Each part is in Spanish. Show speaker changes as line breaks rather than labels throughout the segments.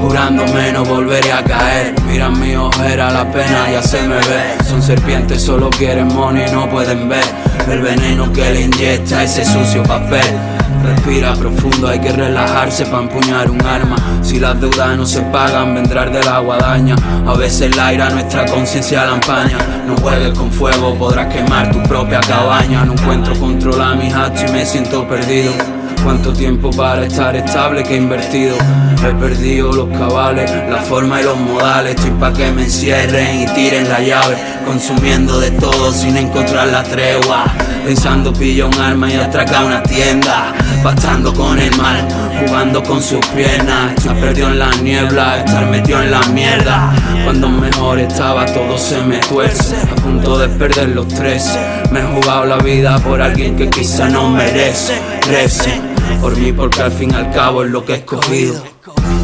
Jurándome no volveré a caer. Mira mi ojera, la pena ya se me ve. Son serpientes, solo quieren money, no pueden ver. El veneno que le inyecta ese sucio papel. Respira profundo, hay que relajarse para empuñar un arma. Si las deudas no se pagan, vendrá de la guadaña. A veces la ira nuestra conciencia la empaña. No juegues con fuego, podrás quemar tu propia cabaña. No encuentro control a mis actos y me siento perdido. Cuánto tiempo para estar estable que he invertido He perdido los cabales, la forma y los modales. Estoy pa' que me encierren y tiren la llave Consumiendo de todo sin encontrar la tregua Pensando pillo un arma y atraca una tienda. Pactando con el mal, jugando con sus piernas. Estoy perdido en la niebla, estar metido en la mierda. Cuando mejor estaba todo se me tuerce. A punto de perder los tres. Me he jugado la vida por alguien que quizá no merece. Por mí porque al fin y al cabo es lo que he escogido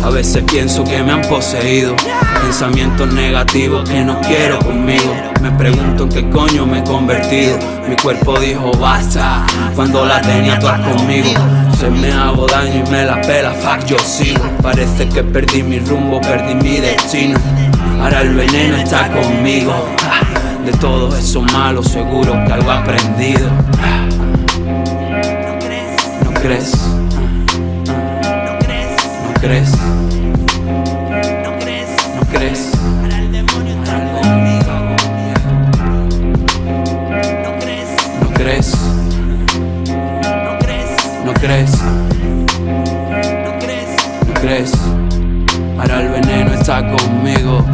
a veces pienso que me han poseído. Pensamientos negativos que no quiero conmigo. Me pregunto en qué coño me he convertido. Mi cuerpo dijo basta Cuando la tenía todas conmigo. Se me hago daño y me la pela, fuck yo sigo. Parece que perdí mi rumbo, perdí mi destino. Ahora el veneno está conmigo. De todos esos malos seguro que algo he
crees,
¿No crees?
no crees,
¿No crees?
ahora el demonio está conmigo. No crees,
¿No crees?
no crees,
¿No crees?
no crees.
¿No crees? Ahora el veneno está conmigo